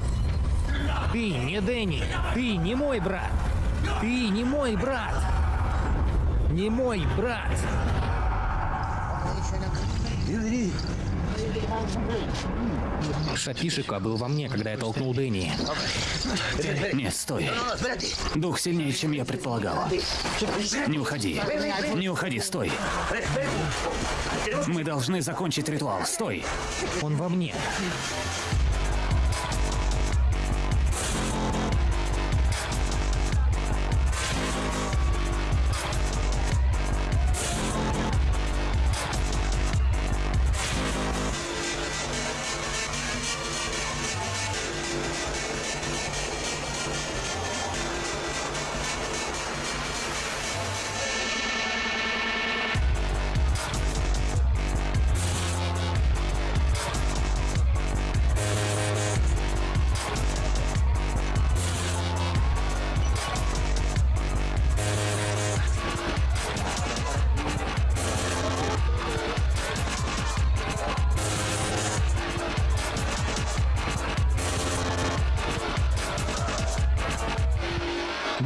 Ты не Дэнни. Ты не мой брат. Ты не мой брат. Не мой брат. Шапишика был во мне, когда я толкнул Дэнни. Нет, стой. Дух сильнее, чем я предполагал. Не уходи. Не уходи, стой. Мы должны закончить ритуал. Стой. Он во мне.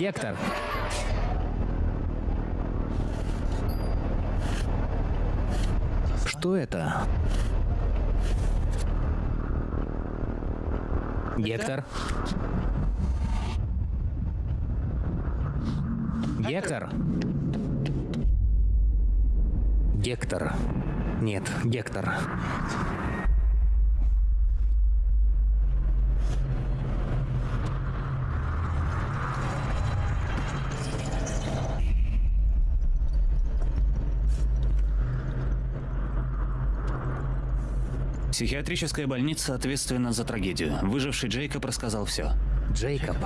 Гектор. Что это? Гектор. Гектор. Гектор. Нет, Гектор. Психиатрическая больница ответственна за трагедию. Выживший Джейкоб рассказал все. Джейкоб.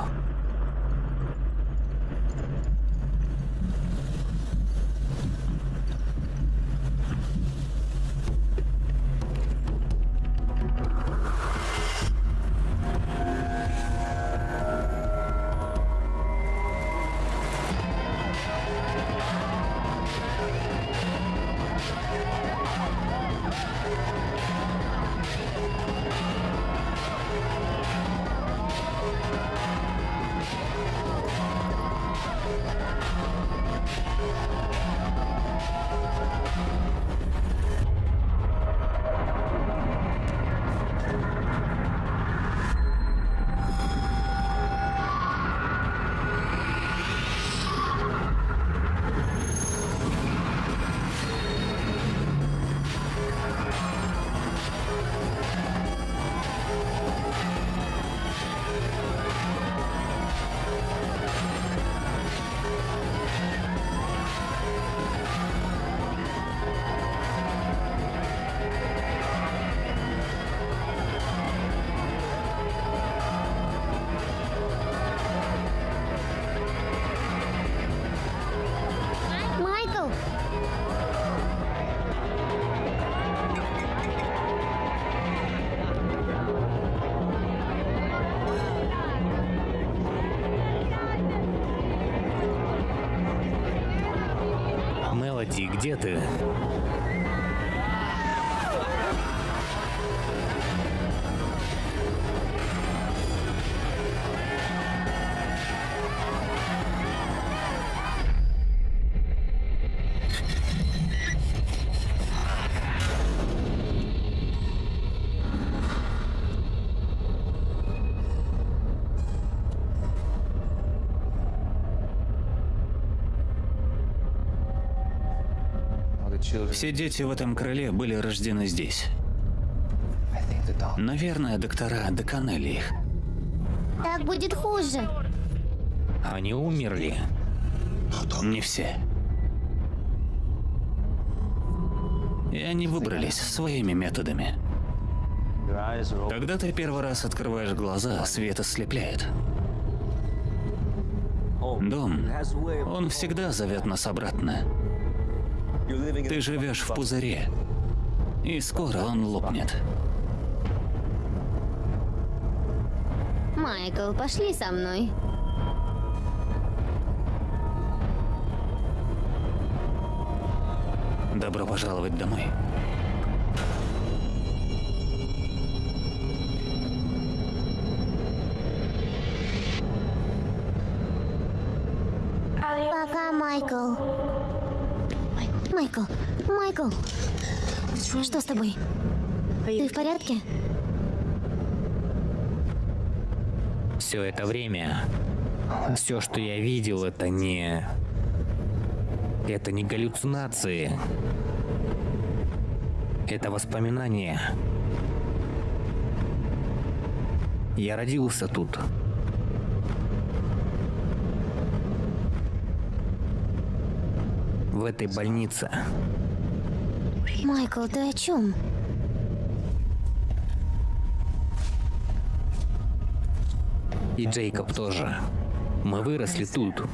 Мелоди, где ты? Все дети в этом крыле были рождены здесь. Наверное, доктора доконали их. Так будет хуже. Они умерли. Не все. И они выбрались своими методами. Когда ты первый раз открываешь глаза, свет ослепляет. Дом, он всегда зовет нас обратно. Ты живешь в пузыре, и скоро он лопнет. Майкл, пошли со мной. Добро пожаловать домой. Майкл. Что с тобой? Ты в порядке? Все это время, все, что я видел, это не... Это не галлюцинации. Это воспоминания. Я родился тут. В этой больнице. Майкл, ты о чем? И Джейкоб тоже. Мы выросли тут.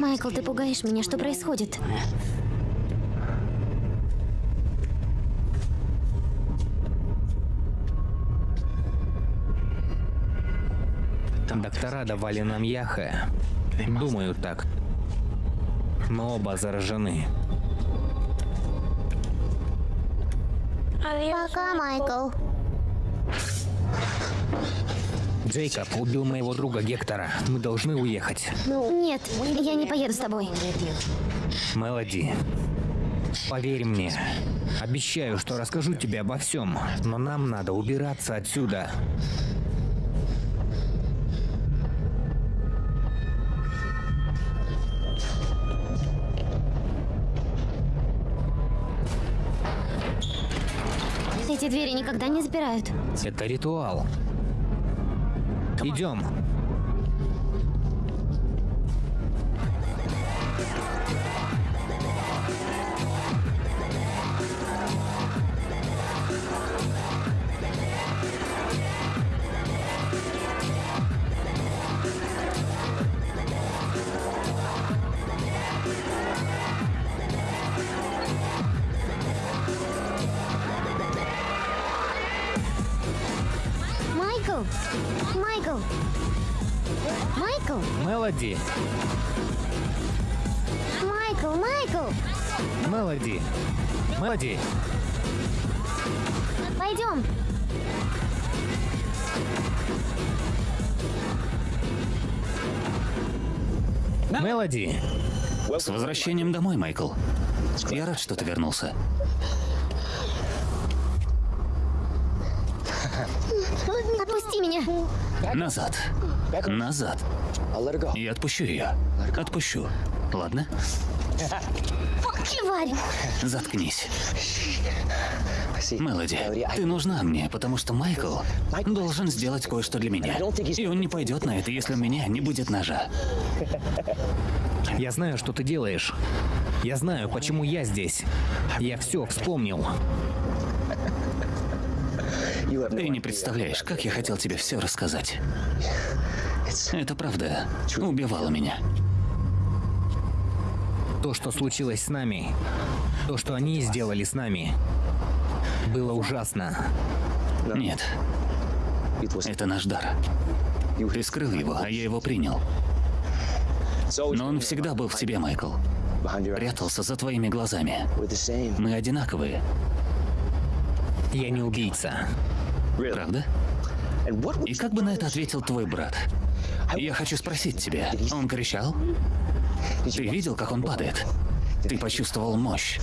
Майкл, ты пугаешь меня. Что происходит? Доктора давали нам яха. Думаю так. Мы оба заражены. Пока, Майкл. Джейкоб убил моего друга Гектора. Мы должны уехать. Нет, я не поеду с тобой. Мелоди, поверь мне. Обещаю, что расскажу тебе обо всем. Но нам надо убираться отсюда. Двери никогда не запирают. Это ритуал. Идем. Мелоди. Пойдем! Мелоди. С возвращением домой, Майкл. Я рад, что ты вернулся. Отпусти меня! Назад. Назад. Я отпущу ее. Отпущу. Ладно? Тварь! Заткнись. Мелоди, ты нужна мне, потому что Майкл должен сделать кое-что для меня. И он не пойдет на это, если у меня не будет ножа. Я знаю, что ты делаешь. Я знаю, почему я здесь. Я все вспомнил. Ты не представляешь, как я хотел тебе все рассказать. Это правда убивало меня. То, что случилось с нами, то, что они сделали с нами, было ужасно. Нет, это наш дар. Ты скрыл его, а я его принял. Но он всегда был в тебе, Майкл. Прятался за твоими глазами. Мы одинаковые, Я не убийца. правда? И как бы на это ответил твой брат? Я хочу спросить тебя. Он кричал? Ты видел, как он падает? Ты почувствовал мощь,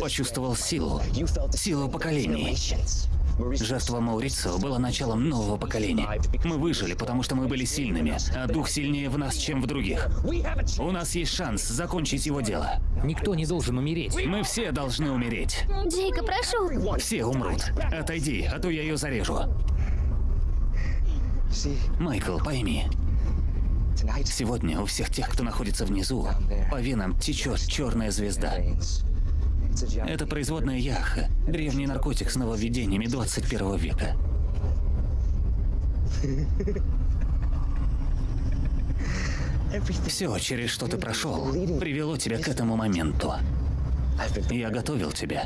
почувствовал силу, силу поколений. Жертва Маурицио была началом нового поколения. Мы выжили, потому что мы были сильными, а дух сильнее в нас, чем в других. У нас есть шанс закончить его дело. Никто не должен умереть. Мы все должны умереть. Джейка, прошу. Все умрут. Отойди, а то я ее зарежу. Майкл, пойми, сегодня у всех тех, кто находится внизу, по венам течет черная звезда. Это производная яха, древний наркотик с нововведениями 21 века. Все, через что ты прошел, привело тебя к этому моменту. Я готовил тебя.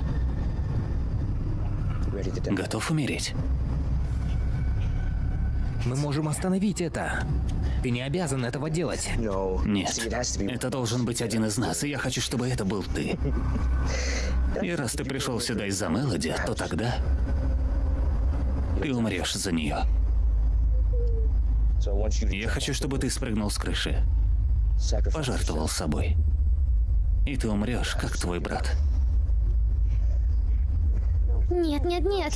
Готов умереть? Мы можем остановить это. Ты не обязан этого делать. Нет, это должен быть один из нас, и я хочу, чтобы это был ты. И раз ты пришел сюда из-за Мелоди, то тогда ты умрешь за нее. Я хочу, чтобы ты спрыгнул с крыши, пожертвовал собой. И ты умрешь, как твой брат. Нет, нет, нет.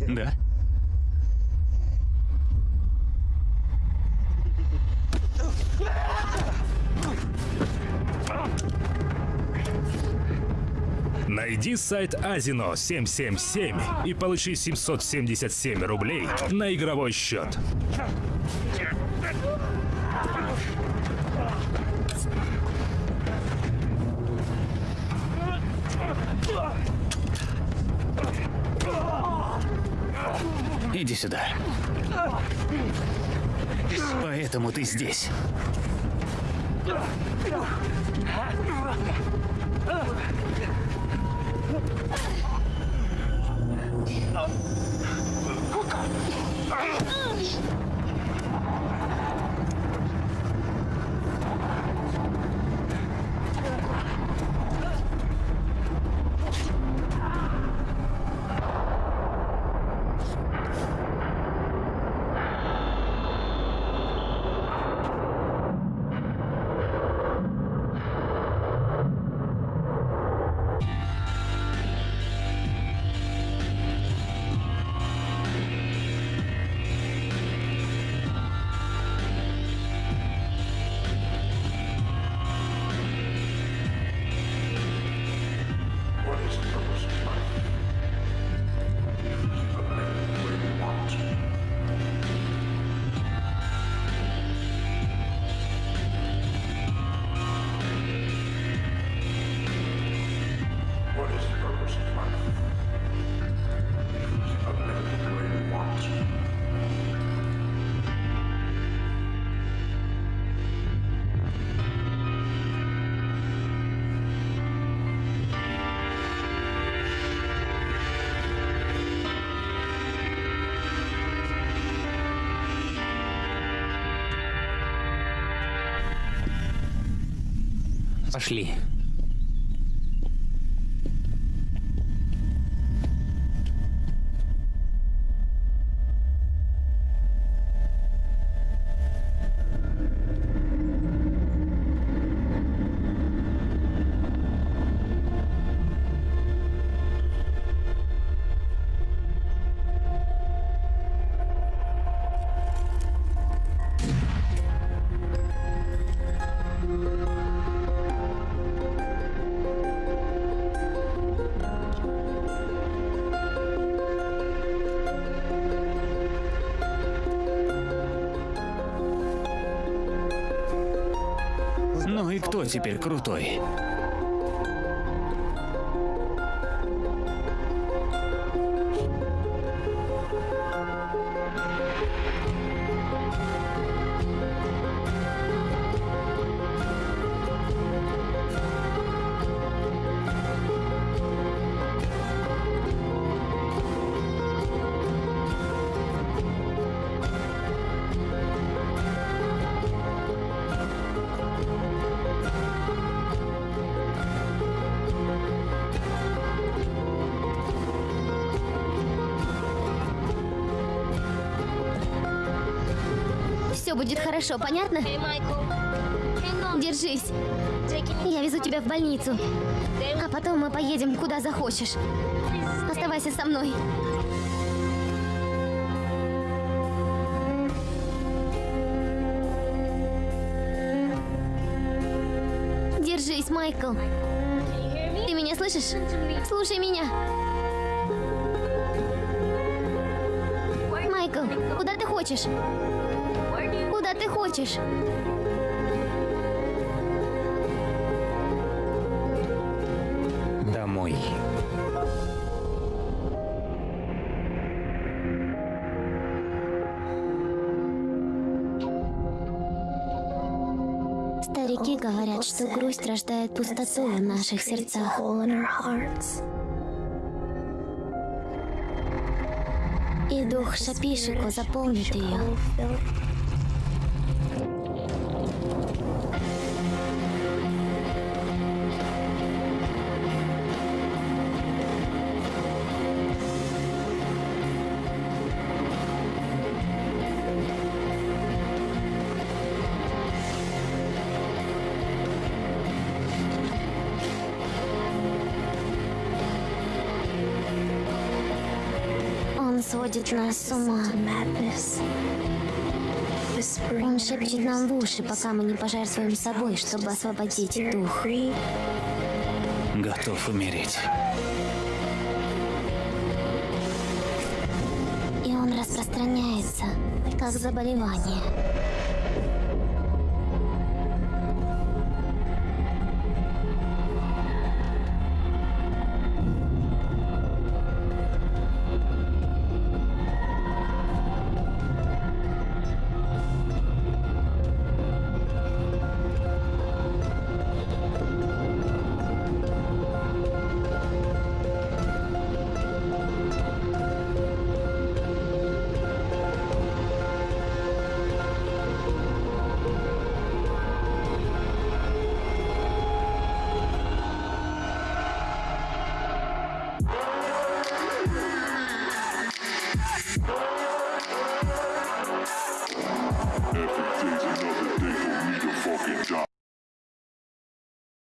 Да? Найди сайт Азино 777 и получи 777 рублей на игровой счет. Иди сюда. Поэтому ты здесь. Пошли. Теперь крутой? Все будет хорошо, понятно? Держись. Я везу тебя в больницу. А потом мы поедем куда захочешь. Оставайся со мной. Держись, Майкл. Ты меня слышишь? Слушай меня. Майкл, куда ты хочешь? Ты хочешь? Домой. Старики говорят, что грусть рождает пустоту в наших сердцах. И дух Шапишику заполнит ее. Сводит нас с ума. Он шепчет нам в уши, пока мы не пожертвуем собой, чтобы освободить дух. Готов умереть. И он распространяется, как заболевание.